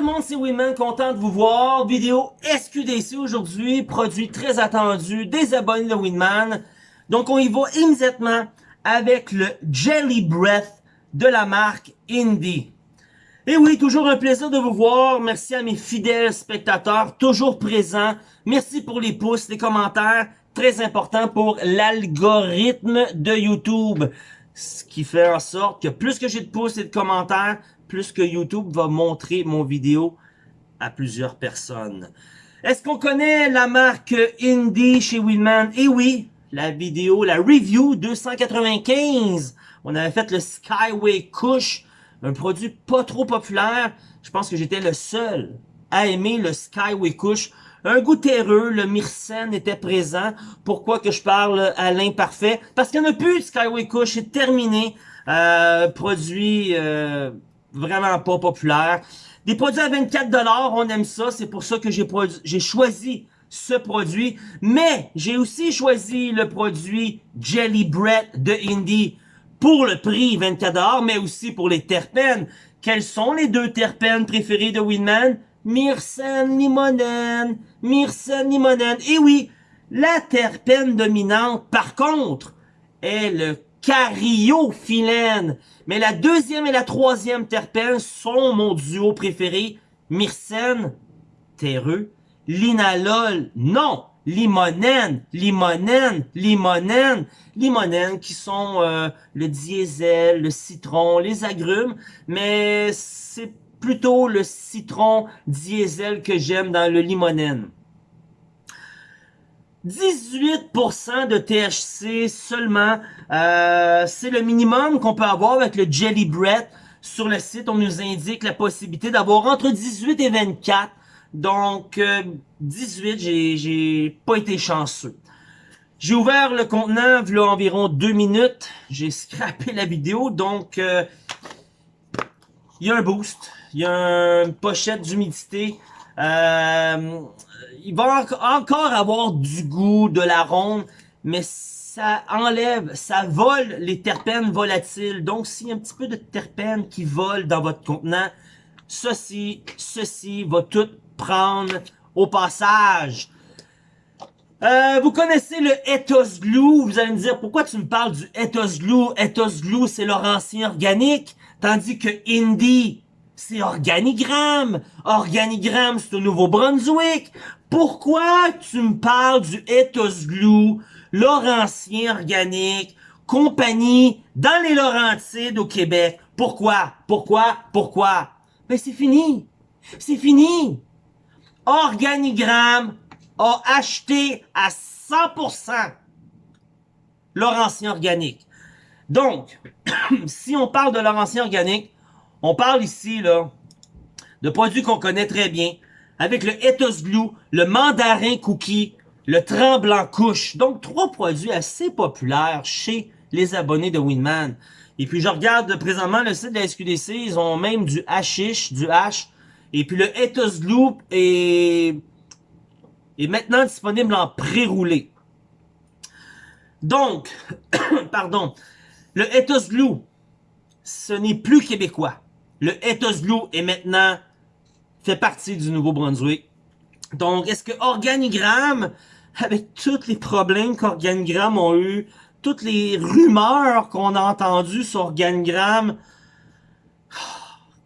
tout le monde, c'est Winman, content de vous voir. Vidéo SQDC aujourd'hui, produit très attendu des abonnés de Winman. Donc on y va immédiatement avec le Jelly Breath de la marque Indie. Et oui, toujours un plaisir de vous voir. Merci à mes fidèles spectateurs, toujours présents. Merci pour les pouces, les commentaires, très important pour l'algorithme de YouTube. Ce qui fait en sorte que plus que j'ai de pouces et de commentaires, plus que YouTube va montrer mon vidéo à plusieurs personnes. Est-ce qu'on connaît la marque Indie chez Winman? Eh oui, la vidéo, la review 295. On avait fait le Skyway Kush, un produit pas trop populaire. Je pense que j'étais le seul à aimer le Skyway Kush. Un goût terreux, le myrcène était présent. Pourquoi que je parle à l'imparfait? Parce qu'il n'y en a plus Skyway Kush, c'est terminé. Euh, produit euh, vraiment pas populaire. Des produits à 24$, on aime ça, c'est pour ça que j'ai choisi ce produit. Mais j'ai aussi choisi le produit Jelly Bread de Indie pour le prix 24$, mais aussi pour les terpènes. Quels sont les deux terpènes préférés de Winman? Myrcène limonène, myrcène limonène. Et oui, la terpène dominante, par contre, est le cariophyllène. Mais la deuxième et la troisième terpène sont mon duo préféré. Myrcène, terreux. Linalol, non. Limonène, limonène, limonène. Limonène qui sont euh, le diesel, le citron, les agrumes. Mais c'est plutôt le citron diesel que j'aime dans le limonène. 18% de THC seulement, euh, c'est le minimum qu'on peut avoir avec le Jelly Bread. Sur le site, on nous indique la possibilité d'avoir entre 18 et 24. Donc, 18, euh, j'ai pas été chanceux. J'ai ouvert le contenant, il environ deux minutes. J'ai scrappé la vidéo, donc euh, il y a un boost, il y a une pochette d'humidité. Euh, il va encore avoir du goût, de l'arôme, mais ça enlève, ça vole les terpènes volatiles. Donc, s'il y a un petit peu de terpènes qui volent dans votre contenant, ceci, ceci va tout prendre au passage. Euh, vous connaissez le Ethos Glue? Vous allez me dire, pourquoi tu me parles du Ethos Glue? Ethos Glue, c'est l'ancien organique. Tandis que Indie, c'est Organigramme. Organigramme, c'est au Nouveau-Brunswick. Pourquoi tu me parles du Ethos Glue, Laurentien Organique, compagnie dans les Laurentides au Québec? Pourquoi? Pourquoi? Pourquoi? Ben c'est fini. C'est fini. Organigramme a acheté à 100% Laurentien Organique. Donc, si on parle de Laurentien Organique, on parle ici là de produits qu'on connaît très bien, avec le Ethos Glue, le Mandarin Cookie, le Tremblant Couche. Donc, trois produits assez populaires chez les abonnés de Winman. Et puis, je regarde présentement le site de la SQDC, ils ont même du hashish, du hash. Et puis, le Ethos Glue est, est maintenant disponible en pré-roulé. Donc, pardon, le Ethos Glue, ce n'est plus québécois. Le Ethos Glue est maintenant fait partie du Nouveau-Brunswick. Donc, est-ce que Organigramme, avec tous les problèmes qu'Organigramme ont eu, toutes les rumeurs qu'on a entendues sur Organigramme,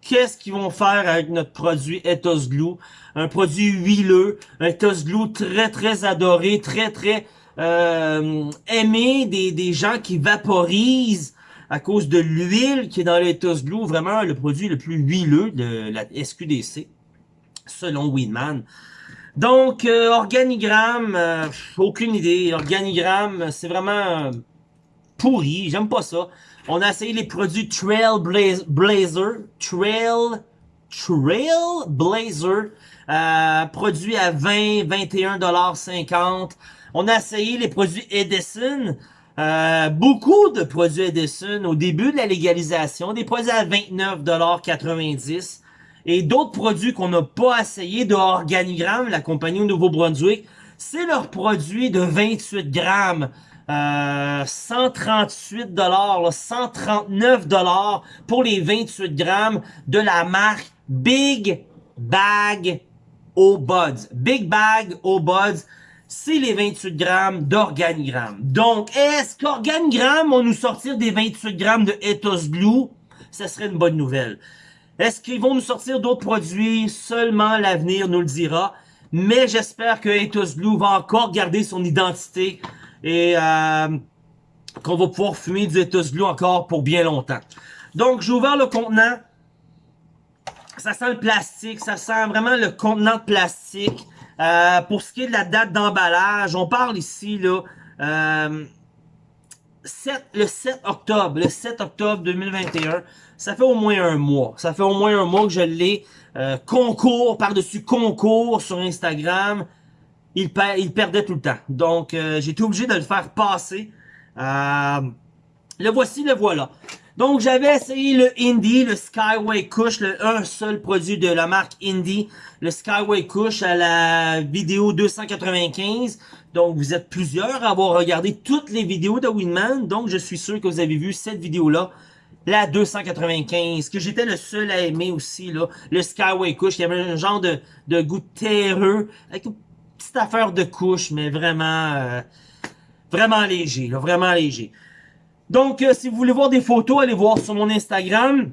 qu'est-ce qu'ils vont faire avec notre produit Ethos Glue? Un produit huileux, un Ethos Glue très très adoré, très très euh, aimé des gens qui vaporisent à cause de l'huile qui est dans l'Ethos Glue, vraiment le produit le plus huileux de la SQDC selon Winman. Donc, euh, organigramme, euh, aucune idée. Organigramme, c'est vraiment pourri. J'aime pas ça. On a essayé les produits Trailblazer. Trail, Trailblazer. Euh, produits à 20, 21,50$. On a essayé les produits Edison. Euh, beaucoup de produits Edison au début de la légalisation. Des produits à 29,90$ et d'autres produits qu'on n'a pas essayé de Organigramme, la compagnie au Nouveau-Brunswick, c'est leur produit de 28 grammes. Euh, 138 dollars, 139 dollars pour les 28 grammes de la marque Big Bag au Buds. Big Bag au Buds, c'est les 28 grammes d'organigramme. Donc, est-ce qu'organigramme vont nous sortir des 28 grammes de Ethos Glue? Ça serait une bonne nouvelle. Est-ce qu'ils vont nous sortir d'autres produits? Seulement l'avenir nous le dira. Mais j'espère que Ethos Glue va encore garder son identité et euh, qu'on va pouvoir fumer du Ethos Glue encore pour bien longtemps. Donc, j'ai ouvert le contenant. Ça sent le plastique, ça sent vraiment le contenant de plastique. Euh, pour ce qui est de la date d'emballage, on parle ici là euh, 7, le 7 octobre, le 7 octobre 2021. Ça fait au moins un mois. Ça fait au moins un mois que je l'ai. Euh, concours par-dessus concours sur Instagram. Il, perdait tout le temps. Donc, euh, obligé de le faire passer. Euh, le voici, le voilà. Donc, j'avais essayé le Indie, le Skyway Kush, le un seul produit de la marque Indie, le Skyway Kush à la vidéo 295. Donc, vous êtes plusieurs à avoir regardé toutes les vidéos de Winman. Donc, je suis sûr que vous avez vu cette vidéo-là, la 295, que j'étais le seul à aimer aussi, là. Le Skyway il y avait un genre de, de goût terreux, avec une petite affaire de couche, mais vraiment, euh, vraiment léger, vraiment léger. Donc, euh, si vous voulez voir des photos, allez voir sur mon Instagram.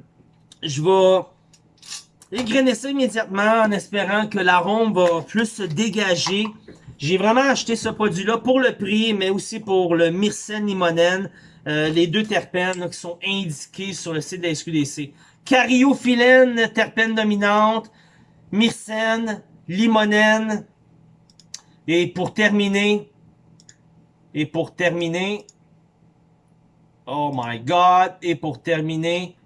Je vais égrener ça immédiatement en espérant que l'arôme va plus se dégager. J'ai vraiment acheté ce produit-là pour le prix, mais aussi pour le myrcène limonène, euh, les deux terpènes qui sont indiqués sur le site de la SQDC. Cariophyllène, terpène dominante, myrcène, limonène. Et pour terminer, et pour terminer, Oh my God. Et pour terminer,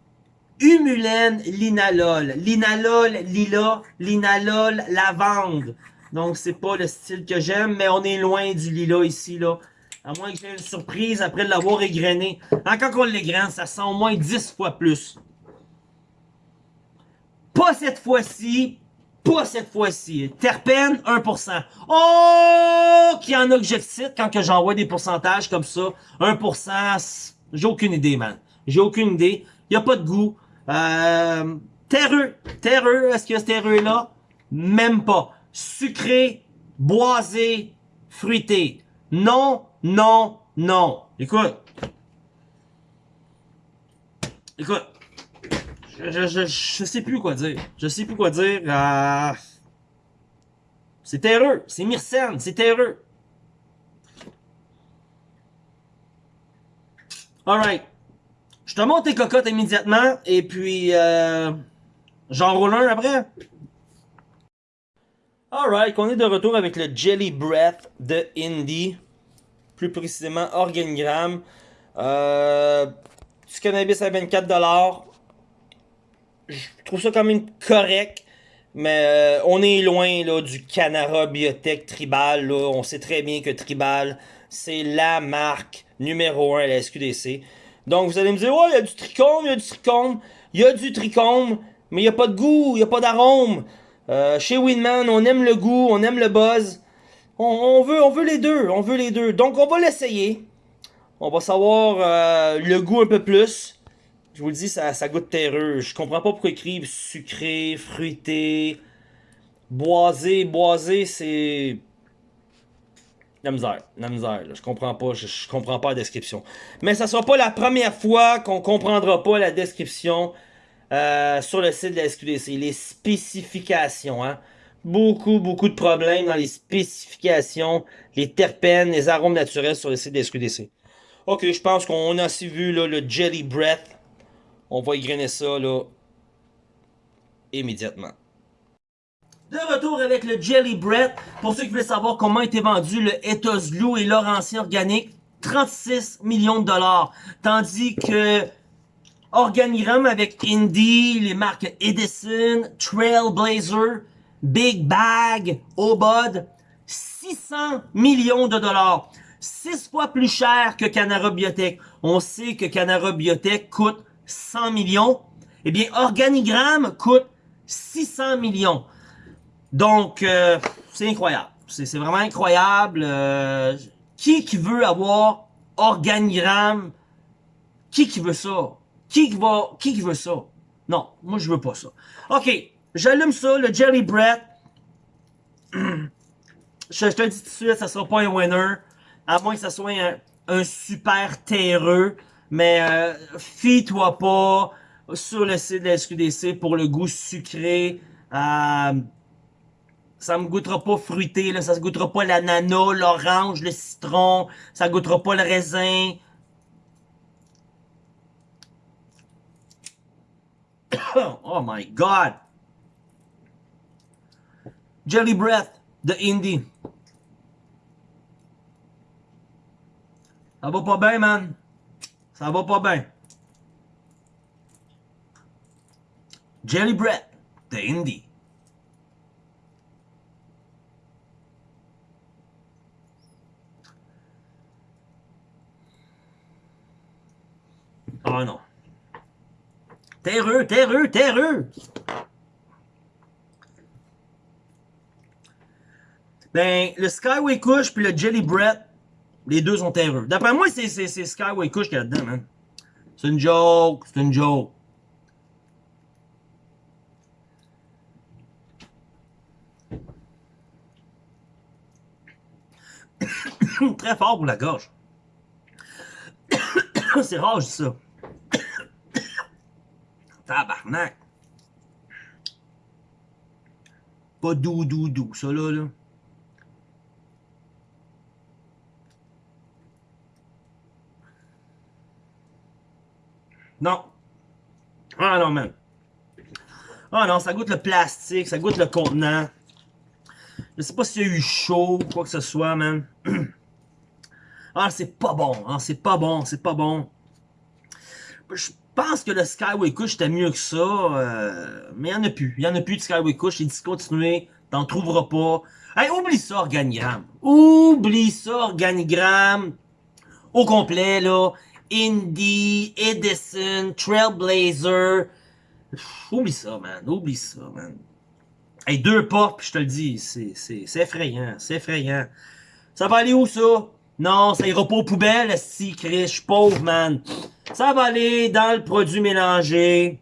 humulène linalol. Linalol lila, linalol lavande. Donc, c'est pas le style que j'aime, mais on est loin du lila ici, là. À moins que j'ai une surprise après l'avoir égrené. Hein, quand on l'égrène, ça sent au moins 10 fois plus. Pas cette fois-ci. Pas cette fois-ci. Terpène, 1%. Oh! Qu'il y en a que j'excite quand que j'envoie des pourcentages comme ça. 1%, j'ai aucune idée, man. J'ai aucune idée. Il a pas de goût. Euh, terreux. Terreux. Est-ce qu'il y a ce terreux-là? Même pas. Sucré, boisé, fruité. Non, non, non. Écoute. Écoute. Je, je, je, sais plus quoi dire. Je sais plus quoi dire. Euh, c'est terreux. C'est myrcène. C'est terreux. Alright. Je te monte tes cocottes immédiatement et puis euh, j'enroule un après. Alright, on est de retour avec le Jelly Breath de Indie. Plus précisément Organigramme. Euh, cannabis à 24$. Je trouve ça quand même correct. Mais euh, on est loin là, du Canara Biotech Tribal. On sait très bien que Tribal, c'est la marque numéro 1 à la SQDC. Donc vous allez me dire, ouais, il y a du trichome, il y a du trichome, il y a du trichome, mais il n'y a pas de goût, il n'y a pas d'arôme. Euh, chez Winman, on aime le goût, on aime le buzz. On, veut, on veut les deux, on veut les deux. Donc on va l'essayer. On va savoir euh, le goût un peu plus. Je vous le dis, ça, ça goûte terreux. Je comprends pas pourquoi ils écrivent sucré, fruité, boisé. Boisé, c'est la misère, la misère, je comprends pas, je, comprends pas la description. Mais ça sera pas la première fois qu'on comprendra pas la description euh, sur le site de la SQDC. Les spécifications, hein. Beaucoup, beaucoup de problèmes dans les spécifications, les terpènes, les arômes naturels sur le site de la SQDC. Ok, je pense qu'on a aussi vu là, le Jelly Breath. On va égrener ça là immédiatement. De retour avec le Jelly Bread. Pour ceux qui veulent savoir comment était vendu le Ethos Glue et Laurentien Organique, 36 millions de dollars. Tandis que Organigramme avec Indie, les marques Edison, Trailblazer, Big Bag, Obod, 600 millions de dollars. 6 fois plus cher que Canara Biotech. On sait que Canara Biotech coûte 100 millions. Eh bien, Organigramme coûte 600 millions. Donc, euh, c'est incroyable. C'est vraiment incroyable. Euh, qui qui veut avoir organigramme? Qui qui veut ça? Qui qui va, qui qui veut ça? Non, moi je veux pas ça. OK, J'allume ça, le Jelly Bread. je, te dis tout de suite, ça sera pas un winner. À moins que ça soit un, super terreux. Mais euh, fie-toi pas sur le site de la SQDC pour le goût sucré. Euh, ça me goûtera pas fruité, ça se goûtera pas l'ananas, l'orange, le citron, ça goûtera pas le raisin. oh my god! Jelly Breath de Indie. Ça va pas bien, man. Ça va pas bien. Jelly Breath de Indie. Oh non. Terreux, terreux, terreux! Ben, le Skyway Kush puis le Jelly Bread, les deux sont terreux. D'après moi, c'est Skyway Kush qu'il y a dedans, man. C'est une joke, c'est une joke. Très fort pour la gorge. c'est rare, je dis ça. Tabarnak. Pas doux, doux, doux, ça là, là. Non. Ah non, man. Ah non, ça goûte le plastique, ça goûte le contenant. Je sais pas s'il y a eu chaud ou quoi que ce soit, man. Ah, c'est pas bon, hein, c'est pas bon, c'est pas bon. Je pense que le Skyway Kush était mieux que ça, euh, mais il y en a plus. Il y en a plus de Skyway Kush, il est discontinué, t'en trouveras pas. Hey, oublie ça, Organigramme. Oublie ça, Organigramme. Au complet, là. Indie, Edison, Trailblazer. oublie ça, man. Oublie ça, man. Hey, deux portes, je te le dis, c'est effrayant, c'est effrayant. Ça va aller où, ça? Non, ça ira pas aux poubelles, si, Chris, je suis pauvre, man. Ça va aller dans le produit mélangé.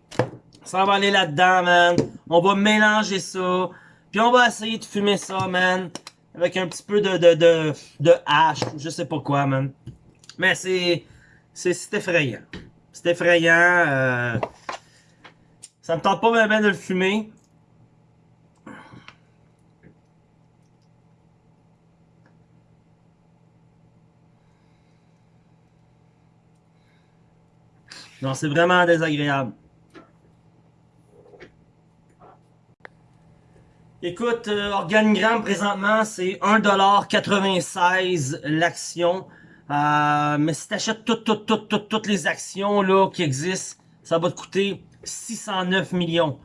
Ça va aller là-dedans, man. On va mélanger ça. Puis on va essayer de fumer ça, man. Avec un petit peu de, de, de, de hache, je sais pas quoi, man. Mais c'est... C'est effrayant. C'est effrayant. Euh, ça me tente pas bien de le fumer. Non, c'est vraiment désagréable. Écoute, euh, Organigramme présentement, c'est 1,96$ l'action. Euh, mais si tu achètes toutes, toutes, toutes, toutes, toutes les actions là qui existent, ça va te coûter 609 millions.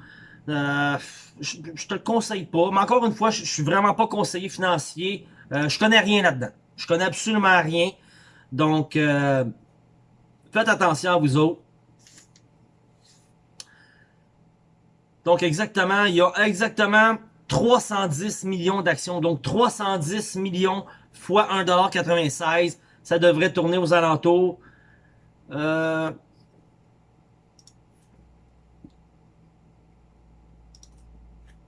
Euh, je, je, te le conseille pas. Mais encore une fois, je, je suis vraiment pas conseiller financier. Euh, je connais rien là-dedans. Je connais absolument rien. Donc, euh, faites attention à vous autres. Donc exactement, il y a exactement 310 millions d'actions. Donc 310 millions fois 1,96$. Ça devrait tourner aux alentours. Euh,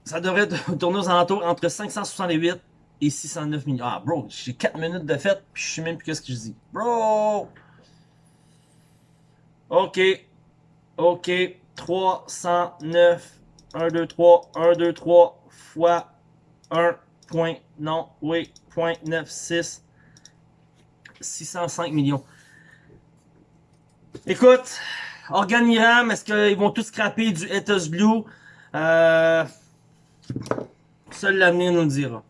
ça devrait tourner aux alentours entre 568 et 609 millions. Ah, bro, j'ai 4 minutes de fête, puis je sais même plus ce que je dis. Bro! OK. OK. 309 1, 2, 3, 1, 2, 3 fois 1 point, non, oui, point 9, 6, 605 millions. Écoute, Organigram, est-ce qu'ils vont tous scraper du Ethos Blue? Euh, seul l'avenir nous le dira.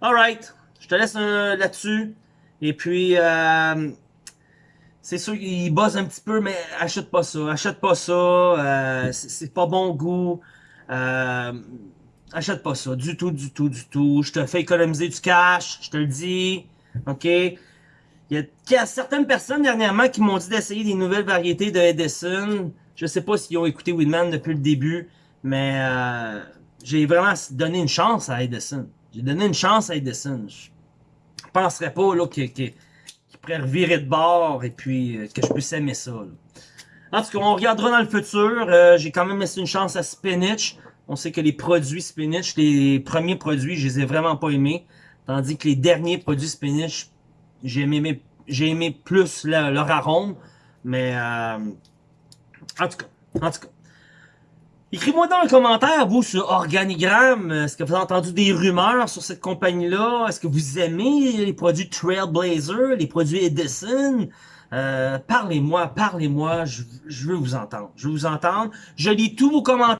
Alright, je te laisse euh, là-dessus. Et puis, euh, c'est sûr qu'il bosse un petit peu, mais achète pas ça. Achète pas ça. Euh, c'est pas bon goût. Euh, achète pas ça. Du tout, du tout, du tout. Je te fais économiser du cash. Je te le dis. OK? Il y a, certaines personnes dernièrement qui m'ont dit d'essayer des nouvelles variétés de Edison. Je sais pas s'ils ont écouté Winman depuis le début, mais euh, j'ai vraiment donné une chance à Edison. J'ai donné une chance à Edison. Je penserais pas là qu'il pourrait revirer de bord et puis euh, que je puisse aimer ça. Là. En tout cas, on regardera dans le futur. Euh, j'ai quand même laissé une chance à Spinach. On sait que les produits spinach, les premiers produits, je les ai vraiment pas aimés. Tandis que les derniers produits spinach, j'ai aimé, aimé plus leur arôme. Mais, euh, en tout cas, en tout cas. Écrivez-moi dans les commentaires, vous, sur Organigramme, est-ce que vous avez entendu des rumeurs sur cette compagnie-là? Est-ce que vous aimez les produits Trailblazer, les produits Edison? Euh, parlez-moi, parlez-moi, je, je veux vous entendre. Je veux vous entendre. Je lis tous vos commentaires.